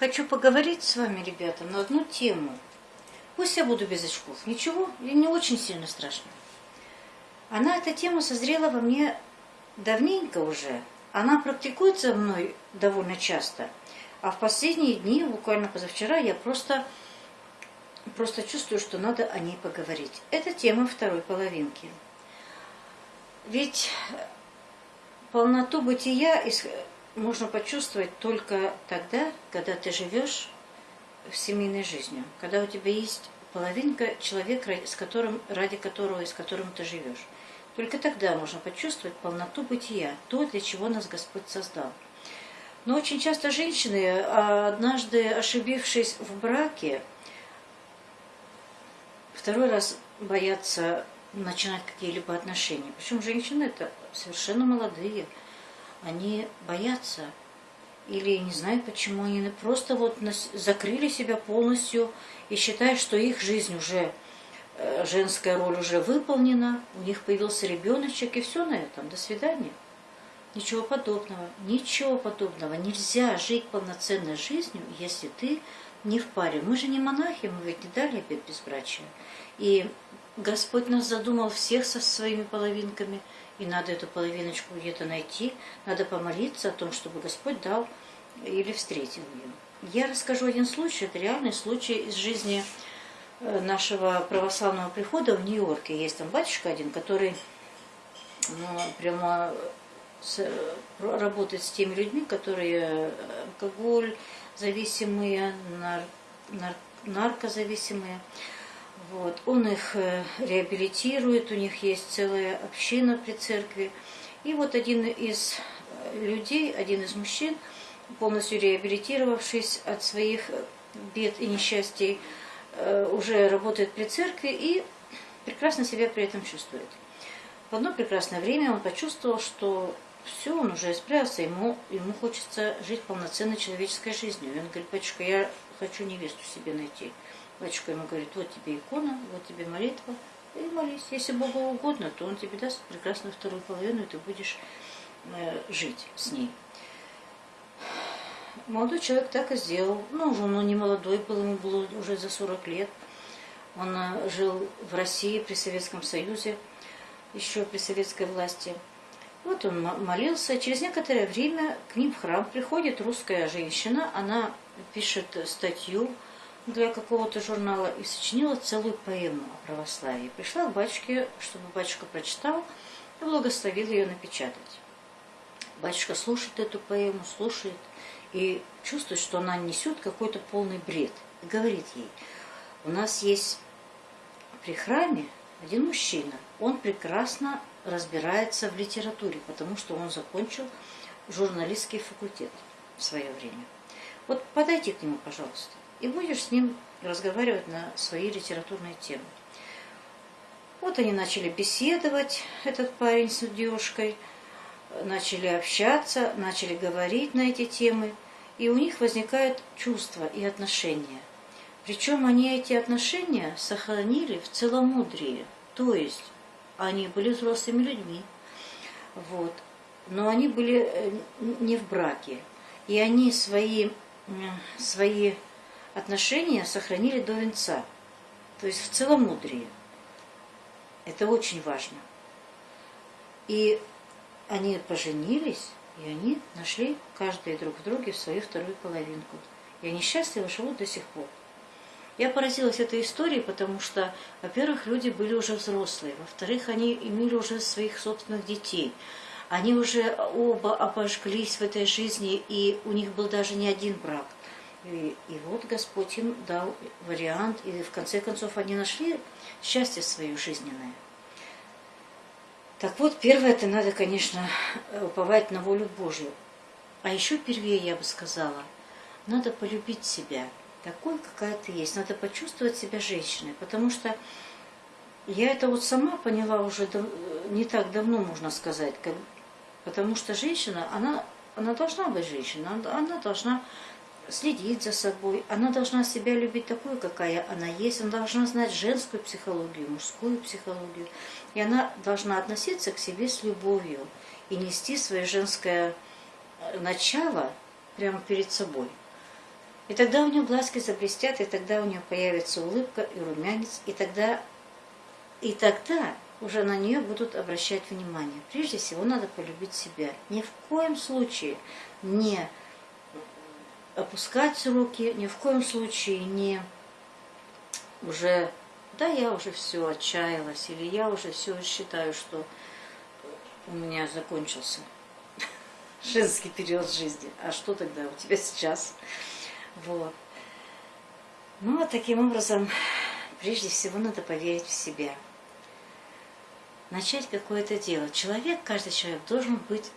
хочу поговорить с вами, ребята, на одну тему. Пусть я буду без очков. Ничего, не очень сильно страшно. Она, эта тема созрела во мне давненько уже. Она практикуется мной довольно часто. А в последние дни, буквально позавчера, я просто, просто чувствую, что надо о ней поговорить. Это тема второй половинки. Ведь полноту бытия можно почувствовать только тогда, когда ты живешь в семейной жизнью, когда у тебя есть половинка человека, с которым, ради которого и с которым ты живешь. Только тогда можно почувствовать полноту бытия, то, для чего нас Господь создал. Но очень часто женщины, а однажды ошибившись в браке, второй раз боятся начинать какие-либо отношения. Причем женщины это совершенно молодые, они боятся или не знают почему, они просто вот закрыли себя полностью и считают, что их жизнь уже, э, женская роль уже выполнена, у них появился ребеночек и все на этом, до свидания. Ничего подобного, ничего подобного. Нельзя жить полноценной жизнью, если ты не в паре. Мы же не монахи, мы ведь не дали обет безбрачия. И Господь нас задумал всех со своими половинками, и надо эту половиночку где-то найти, надо помолиться о том, чтобы Господь дал или встретил ее. Я расскажу один случай, это реальный случай из жизни э, нашего православного прихода в Нью-Йорке. Есть там батюшка один, который ну, прямо с, работает с теми людьми, которые алкоголь зависимые, нар, нар, наркозависимые. Вот. Он их э, реабилитирует, у них есть целая община при церкви. И вот один из э, людей, один из мужчин, полностью реабилитировавшись от своих бед и несчастий, э, уже работает при церкви и прекрасно себя при этом чувствует. В одно прекрасное время он почувствовал, что все, он уже исправился, ему, ему хочется жить полноценной человеческой жизнью. И он говорит, батюшка, я хочу невесту себе найти. Батюшка ему говорит, вот тебе икона, вот тебе молитва, и молись. Если Богу угодно, то Он тебе даст прекрасную вторую половину, и ты будешь э, жить с ней. Молодой человек так и сделал. Ну, он не молодой был, ему было уже за 40 лет. Он э, жил в России при Советском Союзе, еще при советской власти. Вот он молился. Через некоторое время к ним в храм приходит русская женщина. Она пишет статью для какого-то журнала и сочинила целую поэму о православии. Пришла к батюшке, чтобы батюшка прочитал и благословил ее напечатать. Батюшка слушает эту поэму, слушает и чувствует, что она несет какой-то полный бред. И говорит ей, у нас есть при храме один мужчина, он прекрасно разбирается в литературе, потому что он закончил журналистский факультет в свое время. Вот подойди к нему, пожалуйста и будешь с ним разговаривать на свои литературные темы. Вот они начали беседовать, этот парень с девушкой, начали общаться, начали говорить на эти темы, и у них возникают чувства и отношения. Причем они эти отношения сохранили в целомудрии, то есть они были взрослыми людьми, вот, но они были э, не в браке, и они свои, свои отношения сохранили до венца, то есть в целомудрии. Это очень важно. И они поженились, и они нашли каждый друг в друге свою вторую половинку. И они счастливо живут до сих пор. Я поразилась этой историей, потому что, во-первых, люди были уже взрослые, во-вторых, они имели уже своих собственных детей. Они уже оба обожглись в этой жизни, и у них был даже не один брак – и, и вот Господь им дал вариант, и в конце концов они нашли счастье свое жизненное. Так вот, первое, это надо, конечно, уповать на волю Божью. А еще первее, я бы сказала, надо полюбить себя такой, какая ты есть. Надо почувствовать себя женщиной, потому что я это вот сама поняла уже не так давно, можно сказать, как, потому что женщина, она, она должна быть женщиной, она, она должна следить за собой, она должна себя любить такой, какая она есть, она должна знать женскую психологию, мужскую психологию, и она должна относиться к себе с любовью и нести свое женское э, начало прямо перед собой. И тогда у нее глазки заблестят, и тогда у нее появится улыбка и румянец, и тогда, и тогда уже на нее будут обращать внимание. Прежде всего надо полюбить себя. Ни в коем случае не опускать руки, ни в коем случае не уже, да, я уже все отчаялась, или я уже все считаю, что у меня закончился женский период жизни. А что тогда у тебя сейчас? Вот. Ну, вот таким образом, прежде всего, надо поверить в себя. Начать какое-то дело. Человек, каждый человек должен быть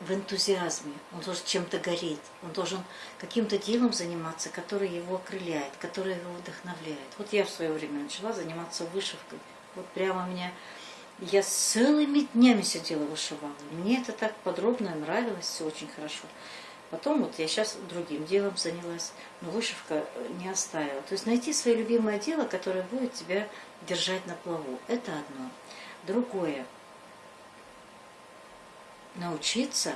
в энтузиазме, он должен чем-то гореть, он должен каким-то делом заниматься, которое его окрыляет, которое его вдохновляет. Вот я в свое время начала заниматься вышивкой. Вот прямо меня... Я целыми днями сидела вышивала. Мне это так подробно нравилось, все очень хорошо. Потом вот я сейчас другим делом занялась, но вышивка не оставила. То есть найти свое любимое дело, которое будет тебя держать на плаву. Это одно. Другое – научиться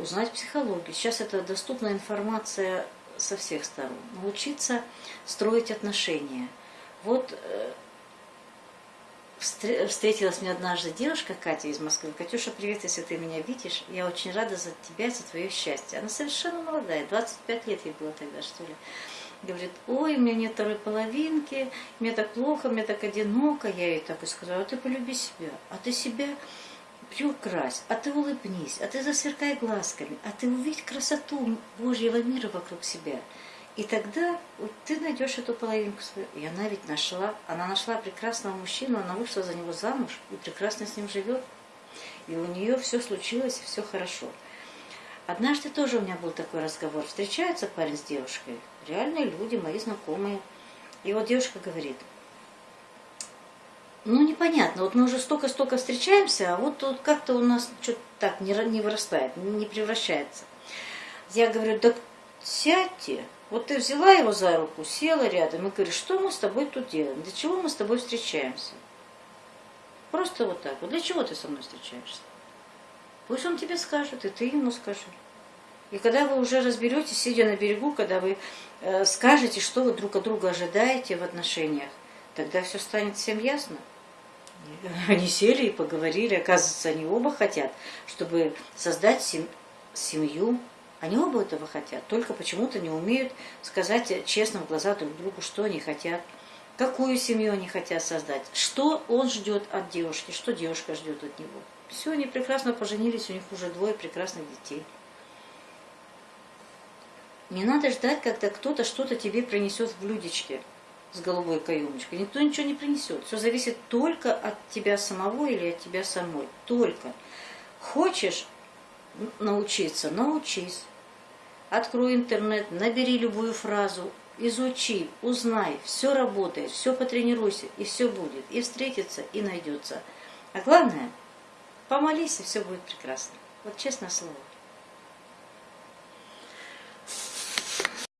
узнать психологию. Сейчас это доступная информация со всех сторон. Научиться строить отношения. Вот э, встретилась мне однажды девушка Катя из Москвы. Катюша, привет, если ты меня видишь. Я очень рада за тебя, за твое счастье. Она совершенно молодая, 25 лет ей было тогда, что ли. Говорит, ой, у меня нет второй половинки, мне так плохо, мне так одиноко. Я ей так и сказала, а ты полюби себя. А ты себя приукрась, а ты улыбнись, а ты засверкай глазками, а ты увидь красоту Божьего мира вокруг себя. И тогда вот, ты найдешь эту половинку свою. И она ведь нашла, она нашла прекрасного мужчину, она вышла за него замуж и прекрасно с ним живет. И у нее все случилось, все хорошо. Однажды тоже у меня был такой разговор. Встречается парень с девушкой, реальные люди, мои знакомые. И вот девушка говорит – ну, непонятно. Вот мы уже столько-столько встречаемся, а вот тут как-то у нас что-то так не, не вырастает, не превращается. Я говорю, да сядьте. Вот ты взяла его за руку, села рядом и говоришь, что мы с тобой тут делаем? Для чего мы с тобой встречаемся? Просто вот так. Вот для чего ты со мной встречаешься? Пусть он тебе скажет, и ты ему скажи. И когда вы уже разберетесь, сидя на берегу, когда вы э, скажете, что вы друг от друга ожидаете в отношениях, тогда все станет всем ясно. Они сели и поговорили. Оказывается, они оба хотят, чтобы создать сем семью. Они оба этого хотят, только почему-то не умеют сказать честно в глаза друг другу, что они хотят, какую семью они хотят создать, что он ждет от девушки, что девушка ждет от него. Все, они прекрасно поженились, у них уже двое прекрасных детей. Не надо ждать, когда кто-то что-то тебе принесет в блюдечке с голубой каемочкой. Никто ничего не принесет. Все зависит только от тебя самого или от тебя самой. Только. Хочешь научиться, научись. Открой интернет, набери любую фразу, изучи, узнай, все работает, все потренируйся, и все будет, и встретится, и найдется. А главное, помолись, и все будет прекрасно. Вот честное слово.